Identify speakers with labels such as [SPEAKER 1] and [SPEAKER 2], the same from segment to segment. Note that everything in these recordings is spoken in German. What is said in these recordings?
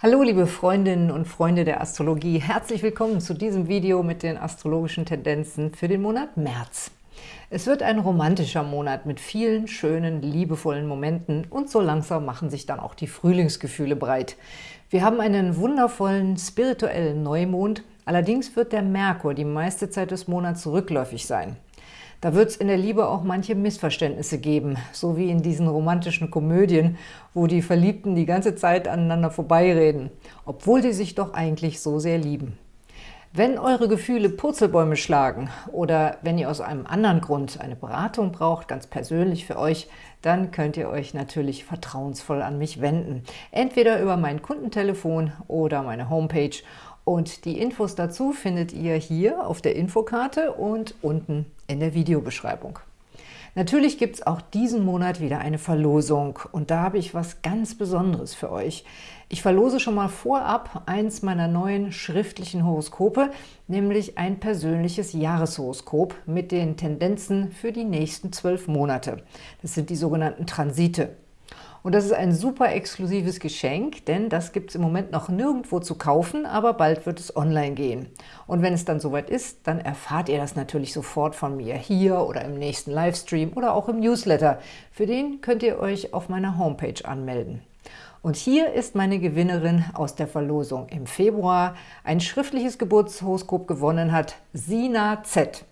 [SPEAKER 1] Hallo liebe Freundinnen und Freunde der Astrologie, herzlich willkommen zu diesem Video mit den astrologischen Tendenzen für den Monat März. Es wird ein romantischer Monat mit vielen schönen, liebevollen Momenten und so langsam machen sich dann auch die Frühlingsgefühle breit. Wir haben einen wundervollen spirituellen Neumond, allerdings wird der Merkur die meiste Zeit des Monats rückläufig sein. Da wird es in der Liebe auch manche Missverständnisse geben, so wie in diesen romantischen Komödien, wo die Verliebten die ganze Zeit aneinander vorbeireden, obwohl sie sich doch eigentlich so sehr lieben. Wenn eure Gefühle Purzelbäume schlagen oder wenn ihr aus einem anderen Grund eine Beratung braucht, ganz persönlich für euch, dann könnt ihr euch natürlich vertrauensvoll an mich wenden. Entweder über mein Kundentelefon oder meine Homepage und die Infos dazu findet ihr hier auf der Infokarte und unten in der Videobeschreibung. Natürlich gibt es auch diesen Monat wieder eine Verlosung und da habe ich was ganz Besonderes für euch. Ich verlose schon mal vorab eins meiner neuen schriftlichen Horoskope, nämlich ein persönliches Jahreshoroskop mit den Tendenzen für die nächsten zwölf Monate. Das sind die sogenannten Transite. Und das ist ein super exklusives Geschenk, denn das gibt es im Moment noch nirgendwo zu kaufen, aber bald wird es online gehen. Und wenn es dann soweit ist, dann erfahrt ihr das natürlich sofort von mir hier oder im nächsten Livestream oder auch im Newsletter. Für den könnt ihr euch auf meiner Homepage anmelden. Und hier ist meine Gewinnerin aus der Verlosung im Februar. Ein schriftliches Geburtshoroskop gewonnen hat Sina Z.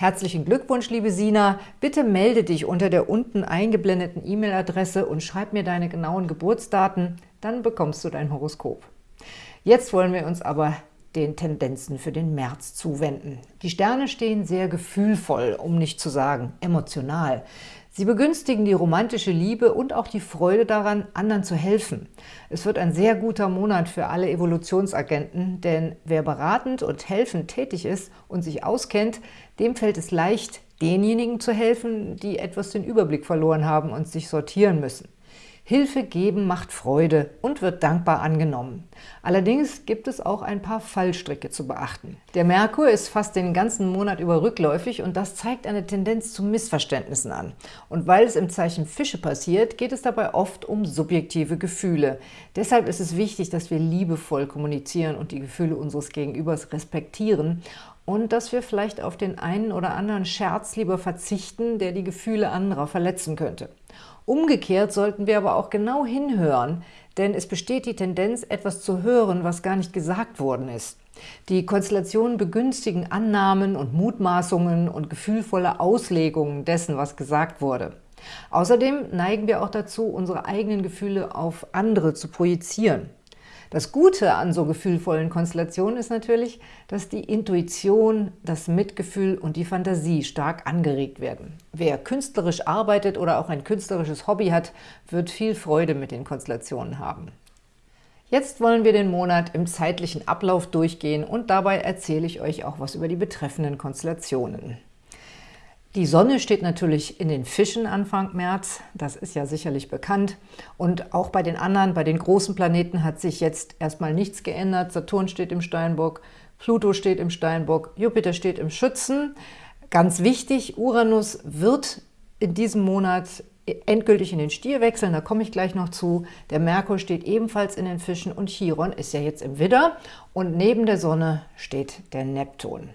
[SPEAKER 1] Herzlichen Glückwunsch, liebe Sina. Bitte melde dich unter der unten eingeblendeten E-Mail-Adresse und schreib mir deine genauen Geburtsdaten, dann bekommst du dein Horoskop. Jetzt wollen wir uns aber den Tendenzen für den März zuwenden. Die Sterne stehen sehr gefühlvoll, um nicht zu sagen emotional. Sie begünstigen die romantische Liebe und auch die Freude daran, anderen zu helfen. Es wird ein sehr guter Monat für alle Evolutionsagenten, denn wer beratend und helfend tätig ist und sich auskennt, dem fällt es leicht, denjenigen zu helfen, die etwas den Überblick verloren haben und sich sortieren müssen. Hilfe geben macht Freude und wird dankbar angenommen. Allerdings gibt es auch ein paar Fallstricke zu beachten. Der Merkur ist fast den ganzen Monat über rückläufig und das zeigt eine Tendenz zu Missverständnissen an. Und weil es im Zeichen Fische passiert, geht es dabei oft um subjektive Gefühle. Deshalb ist es wichtig, dass wir liebevoll kommunizieren und die Gefühle unseres Gegenübers respektieren und dass wir vielleicht auf den einen oder anderen Scherz lieber verzichten, der die Gefühle anderer verletzen könnte. Umgekehrt sollten wir aber auch genau hinhören, denn es besteht die Tendenz, etwas zu hören, was gar nicht gesagt worden ist. Die Konstellationen begünstigen Annahmen und Mutmaßungen und gefühlvolle Auslegungen dessen, was gesagt wurde. Außerdem neigen wir auch dazu, unsere eigenen Gefühle auf andere zu projizieren. Das Gute an so gefühlvollen Konstellationen ist natürlich, dass die Intuition, das Mitgefühl und die Fantasie stark angeregt werden. Wer künstlerisch arbeitet oder auch ein künstlerisches Hobby hat, wird viel Freude mit den Konstellationen haben. Jetzt wollen wir den Monat im zeitlichen Ablauf durchgehen und dabei erzähle ich euch auch was über die betreffenden Konstellationen. Die Sonne steht natürlich in den Fischen Anfang März, das ist ja sicherlich bekannt. Und auch bei den anderen, bei den großen Planeten hat sich jetzt erstmal nichts geändert. Saturn steht im Steinbock, Pluto steht im Steinbock, Jupiter steht im Schützen. Ganz wichtig, Uranus wird in diesem Monat endgültig in den Stier wechseln, da komme ich gleich noch zu. Der Merkur steht ebenfalls in den Fischen und Chiron ist ja jetzt im Widder und neben der Sonne steht der Neptun.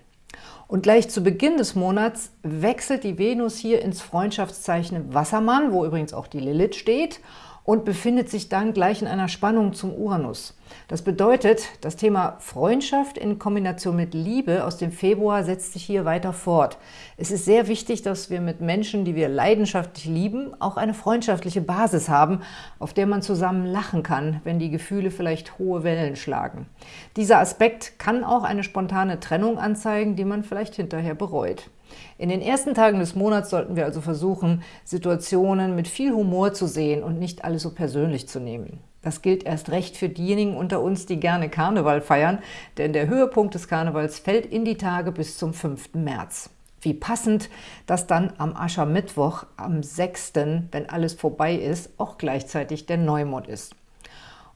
[SPEAKER 1] Und gleich zu Beginn des Monats wechselt die Venus hier ins Freundschaftszeichen Wassermann, wo übrigens auch die Lilith steht, und befindet sich dann gleich in einer Spannung zum Uranus. Das bedeutet, das Thema Freundschaft in Kombination mit Liebe aus dem Februar setzt sich hier weiter fort. Es ist sehr wichtig, dass wir mit Menschen, die wir leidenschaftlich lieben, auch eine freundschaftliche Basis haben, auf der man zusammen lachen kann, wenn die Gefühle vielleicht hohe Wellen schlagen. Dieser Aspekt kann auch eine spontane Trennung anzeigen, die man vielleicht hinterher bereut. In den ersten Tagen des Monats sollten wir also versuchen, Situationen mit viel Humor zu sehen und nicht alles so persönlich zu nehmen. Das gilt erst recht für diejenigen unter uns, die gerne Karneval feiern, denn der Höhepunkt des Karnevals fällt in die Tage bis zum 5. März. Wie passend, dass dann am Aschermittwoch, am 6., wenn alles vorbei ist, auch gleichzeitig der Neumond ist.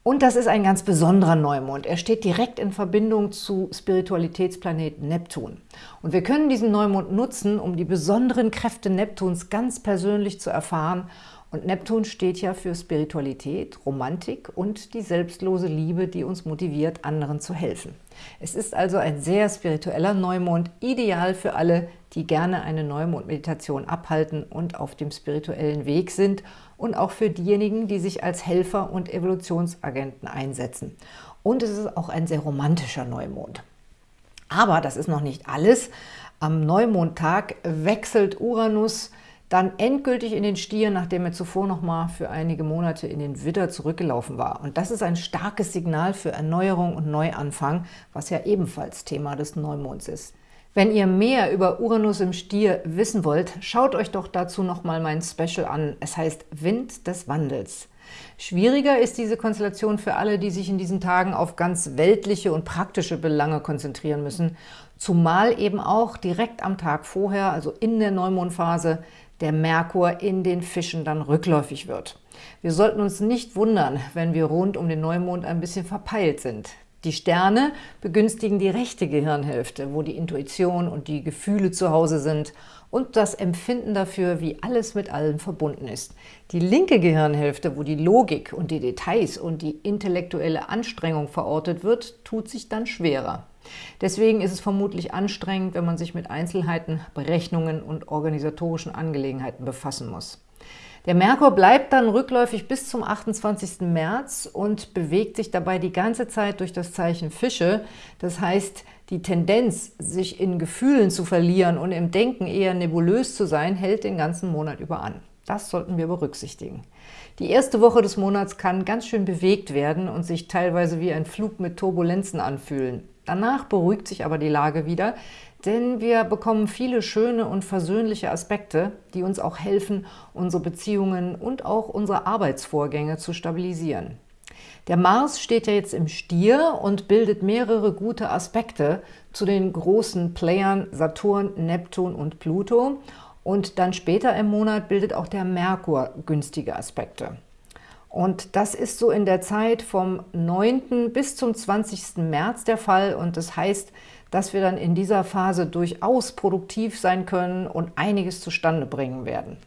[SPEAKER 1] Und das ist ein ganz besonderer Neumond. Er steht direkt in Verbindung zu Spiritualitätsplaneten Neptun. Und wir können diesen Neumond nutzen, um die besonderen Kräfte Neptuns ganz persönlich zu erfahren Und Neptun steht ja für Spiritualität, Romantik und die selbstlose Liebe, die uns motiviert, anderen zu helfen. Es ist also ein sehr spiritueller Neumond, ideal für alle, die gerne eine Neumond-Meditation abhalten und auf dem spirituellen Weg sind und auch für diejenigen, die sich als Helfer und Evolutionsagenten einsetzen. Und es ist auch ein sehr romantischer Neumond. Aber das ist noch nicht alles. Am Neumondtag wechselt Uranus dann endgültig in den Stier, nachdem er zuvor noch mal für einige Monate in den Widder zurückgelaufen war. Und das ist ein starkes Signal für Erneuerung und Neuanfang, was ja ebenfalls Thema des Neumonds ist. Wenn ihr mehr über Uranus im Stier wissen wollt, schaut euch doch dazu noch mal mein Special an. Es heißt Wind des Wandels. Schwieriger ist diese Konstellation für alle, die sich in diesen Tagen auf ganz weltliche und praktische Belange konzentrieren müssen, zumal eben auch direkt am Tag vorher, also in der Neumondphase, der Merkur in den Fischen dann rückläufig wird. Wir sollten uns nicht wundern, wenn wir rund um den Neumond ein bisschen verpeilt sind. Die Sterne begünstigen die rechte Gehirnhälfte, wo die Intuition und die Gefühle zu Hause sind und das Empfinden dafür, wie alles mit allem verbunden ist. Die linke Gehirnhälfte, wo die Logik und die Details und die intellektuelle Anstrengung verortet wird, tut sich dann schwerer. Deswegen ist es vermutlich anstrengend, wenn man sich mit Einzelheiten, Berechnungen und organisatorischen Angelegenheiten befassen muss. Der Merkur bleibt dann rückläufig bis zum 28. März und bewegt sich dabei die ganze Zeit durch das Zeichen Fische. Das heißt, die Tendenz, sich in Gefühlen zu verlieren und im Denken eher nebulös zu sein, hält den ganzen Monat über an. Das sollten wir berücksichtigen. Die erste Woche des Monats kann ganz schön bewegt werden und sich teilweise wie ein Flug mit Turbulenzen anfühlen. Danach beruhigt sich aber die Lage wieder, denn wir bekommen viele schöne und versöhnliche Aspekte, die uns auch helfen, unsere Beziehungen und auch unsere Arbeitsvorgänge zu stabilisieren. Der Mars steht ja jetzt im Stier und bildet mehrere gute Aspekte zu den großen Playern Saturn, Neptun und Pluto. Und dann später im Monat bildet auch der Merkur günstige Aspekte. Und das ist so in der Zeit vom 9. bis zum 20. März der Fall und das heißt, dass wir dann in dieser Phase durchaus produktiv sein können und einiges zustande bringen werden.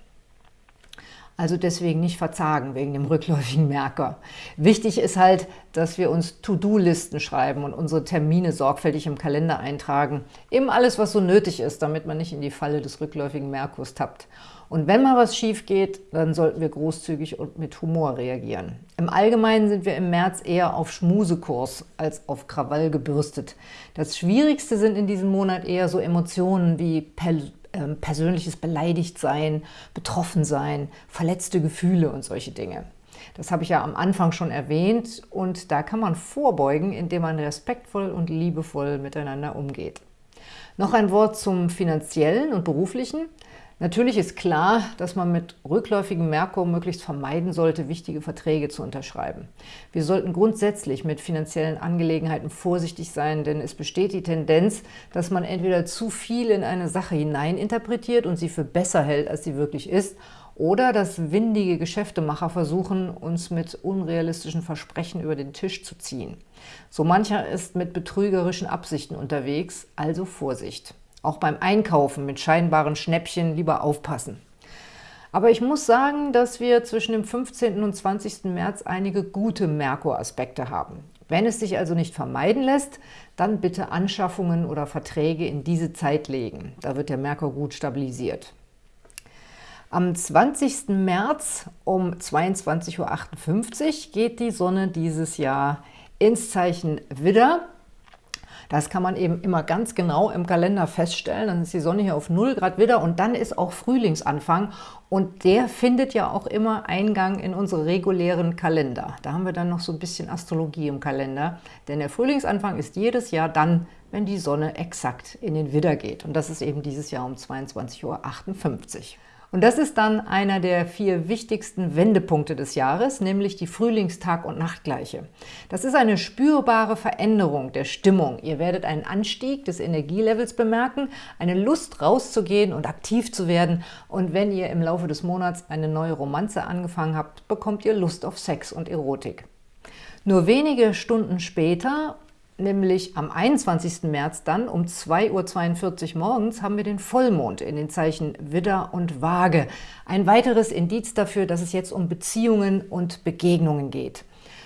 [SPEAKER 1] Also deswegen nicht verzagen wegen dem rückläufigen Merker. Wichtig ist halt, dass wir uns To-Do-Listen schreiben und unsere Termine sorgfältig im Kalender eintragen. Eben alles, was so nötig ist, damit man nicht in die Falle des rückläufigen Merkurs tappt. Und wenn mal was schief geht, dann sollten wir großzügig und mit Humor reagieren. Im Allgemeinen sind wir im März eher auf Schmusekurs als auf Krawall gebürstet. Das Schwierigste sind in diesem Monat eher so Emotionen wie ähm, persönliches Beleidigtsein, Betroffensein, verletzte Gefühle und solche Dinge. Das habe ich ja am Anfang schon erwähnt und da kann man vorbeugen, indem man respektvoll und liebevoll miteinander umgeht. Noch ein Wort zum Finanziellen und Beruflichen. Natürlich ist klar, dass man mit rückläufigem Merkur möglichst vermeiden sollte, wichtige Verträge zu unterschreiben. Wir sollten grundsätzlich mit finanziellen Angelegenheiten vorsichtig sein, denn es besteht die Tendenz, dass man entweder zu viel in eine Sache hineininterpretiert und sie für besser hält, als sie wirklich ist, oder dass windige Geschäftemacher versuchen, uns mit unrealistischen Versprechen über den Tisch zu ziehen. So mancher ist mit betrügerischen Absichten unterwegs, also Vorsicht. Auch beim Einkaufen mit scheinbaren Schnäppchen lieber aufpassen. Aber ich muss sagen, dass wir zwischen dem 15. und 20. März einige gute Merkur-Aspekte haben. Wenn es sich also nicht vermeiden lässt, dann bitte Anschaffungen oder Verträge in diese Zeit legen. Da wird der Merkur gut stabilisiert. Am 20. März um 22.58 Uhr geht die Sonne dieses Jahr ins Zeichen Widder das kann man eben immer ganz genau im Kalender feststellen. Dann ist die Sonne hier auf 0 Grad wieder und dann ist auch Frühlingsanfang und der findet ja auch immer Eingang in unsere regulären Kalender. Da haben wir dann noch so ein bisschen Astrologie im Kalender, denn der Frühlingsanfang ist jedes Jahr dann, wenn die Sonne exakt in den Widder geht. Und das ist eben dieses Jahr um 22.58 Uhr. Und das ist dann einer der vier wichtigsten Wendepunkte des Jahres, nämlich die Frühlingstag- und Nachtgleiche. Das ist eine spürbare Veränderung der Stimmung. Ihr werdet einen Anstieg des Energielevels bemerken, eine Lust rauszugehen und aktiv zu werden. Und wenn ihr im Laufe des Monats eine neue Romanze angefangen habt, bekommt ihr Lust auf Sex und Erotik. Nur wenige Stunden später nämlich am 21. März dann um 2.42 Uhr morgens haben wir den Vollmond in den Zeichen Widder und Waage. Ein weiteres Indiz dafür, dass es jetzt um Beziehungen und Begegnungen geht.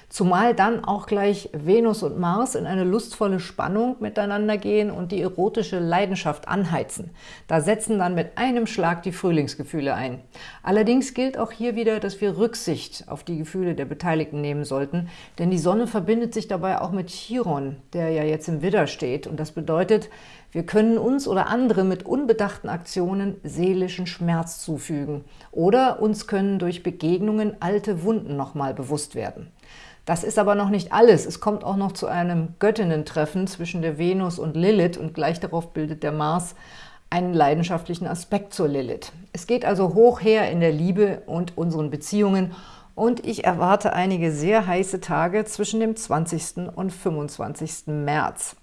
[SPEAKER 1] Zumal dann auch gleich Venus und Mars in eine lustvolle Spannung miteinander gehen und die erotische Leidenschaft anheizen. Da setzen dann mit einem Schlag die Frühlingsgefühle ein. Allerdings gilt auch hier wieder, dass wir Rücksicht auf die Gefühle der Beteiligten nehmen sollten, denn die Sonne verbindet sich dabei auch mit Chiron, der ja jetzt im Widder steht. Und das bedeutet, wir können uns oder andere mit unbedachten Aktionen seelischen Schmerz zufügen oder uns können durch Begegnungen alte Wunden nochmal bewusst werden. Das ist aber noch nicht alles. Es kommt auch noch zu einem Göttinnen-Treffen zwischen der Venus und Lilith und gleich darauf bildet der Mars einen leidenschaftlichen Aspekt zur Lilith. Es geht also hoch her in der Liebe und unseren Beziehungen und ich erwarte einige sehr heiße Tage zwischen dem 20. und 25. März.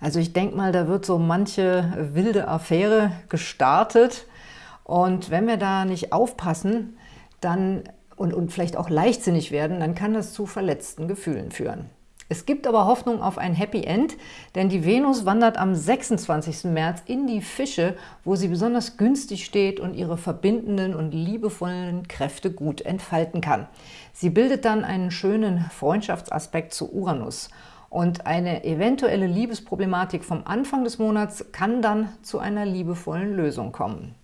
[SPEAKER 1] Also ich denke mal, da wird so manche wilde Affäre gestartet und wenn wir da nicht aufpassen, dann und, und vielleicht auch leichtsinnig werden, dann kann das zu verletzten Gefühlen führen. Es gibt aber Hoffnung auf ein Happy End, denn die Venus wandert am 26. März in die Fische, wo sie besonders günstig steht und ihre verbindenden und liebevollen Kräfte gut entfalten kann. Sie bildet dann einen schönen Freundschaftsaspekt zu Uranus. Und eine eventuelle Liebesproblematik vom Anfang des Monats kann dann zu einer liebevollen Lösung kommen.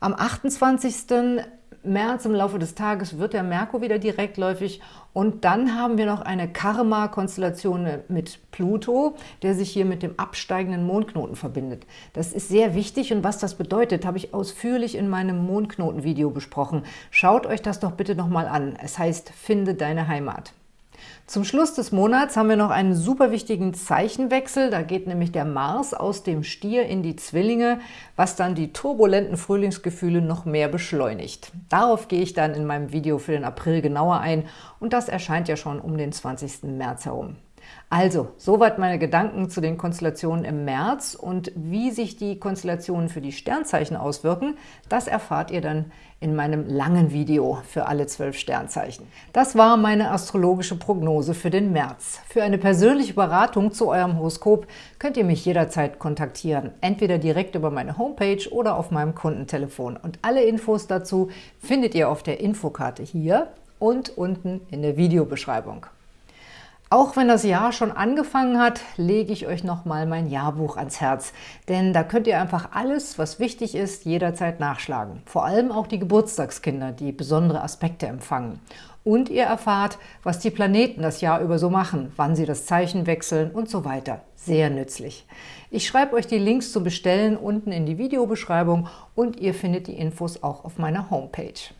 [SPEAKER 1] Am 28. März im Laufe des Tages wird der Merkur wieder direktläufig und dann haben wir noch eine Karma-Konstellation mit Pluto, der sich hier mit dem absteigenden Mondknoten verbindet. Das ist sehr wichtig und was das bedeutet, habe ich ausführlich in meinem Mondknoten-Video besprochen. Schaut euch das doch bitte nochmal an. Es heißt, finde deine Heimat. Zum Schluss des Monats haben wir noch einen super wichtigen Zeichenwechsel. Da geht nämlich der Mars aus dem Stier in die Zwillinge, was dann die turbulenten Frühlingsgefühle noch mehr beschleunigt. Darauf gehe ich dann in meinem Video für den April genauer ein und das erscheint ja schon um den 20. März herum. Also, soweit meine Gedanken zu den Konstellationen im März und wie sich die Konstellationen für die Sternzeichen auswirken, das erfahrt ihr dann in meinem langen Video für alle zwölf Sternzeichen. Das war meine astrologische Prognose für den März. Für eine persönliche Beratung zu eurem Horoskop könnt ihr mich jederzeit kontaktieren, entweder direkt über meine Homepage oder auf meinem Kundentelefon. Und alle Infos dazu findet ihr auf der Infokarte hier und unten in der Videobeschreibung. Auch wenn das Jahr schon angefangen hat, lege ich euch nochmal mein Jahrbuch ans Herz. Denn da könnt ihr einfach alles, was wichtig ist, jederzeit nachschlagen. Vor allem auch die Geburtstagskinder, die besondere Aspekte empfangen. Und ihr erfahrt, was die Planeten das Jahr über so machen, wann sie das Zeichen wechseln und so weiter. Sehr nützlich. Ich schreibe euch die Links zum Bestellen unten in die Videobeschreibung und ihr findet die Infos auch auf meiner Homepage.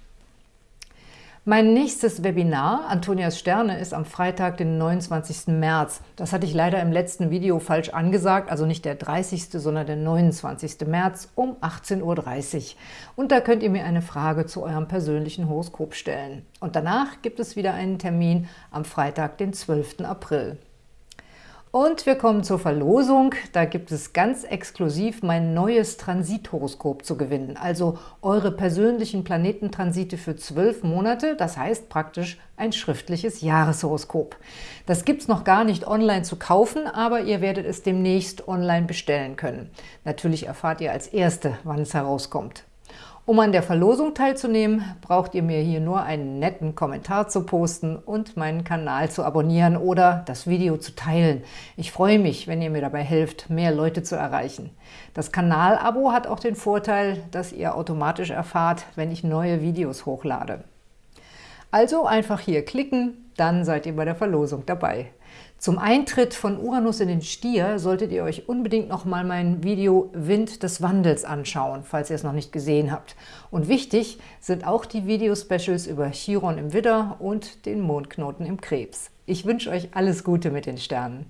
[SPEAKER 1] Mein nächstes Webinar, Antonias Sterne, ist am Freitag, den 29. März. Das hatte ich leider im letzten Video falsch angesagt, also nicht der 30., sondern der 29. März um 18.30 Uhr. Und da könnt ihr mir eine Frage zu eurem persönlichen Horoskop stellen. Und danach gibt es wieder einen Termin am Freitag, den 12. April. Und wir kommen zur Verlosung. Da gibt es ganz exklusiv mein neues Transithoroskop zu gewinnen. Also eure persönlichen Planetentransite für zwölf Monate, das heißt praktisch ein schriftliches Jahreshoroskop. Das gibt es noch gar nicht online zu kaufen, aber ihr werdet es demnächst online bestellen können. Natürlich erfahrt ihr als Erste, wann es herauskommt. Um an der Verlosung teilzunehmen, braucht ihr mir hier nur einen netten Kommentar zu posten und meinen Kanal zu abonnieren oder das Video zu teilen. Ich freue mich, wenn ihr mir dabei helft, mehr Leute zu erreichen. Das Kanalabo hat auch den Vorteil, dass ihr automatisch erfahrt, wenn ich neue Videos hochlade. Also einfach hier klicken, dann seid ihr bei der Verlosung dabei. Zum Eintritt von Uranus in den Stier solltet ihr euch unbedingt noch mal mein Video Wind des Wandels anschauen, falls ihr es noch nicht gesehen habt. Und wichtig sind auch die Videospecials über Chiron im Widder und den Mondknoten im Krebs. Ich wünsche euch alles Gute mit den Sternen.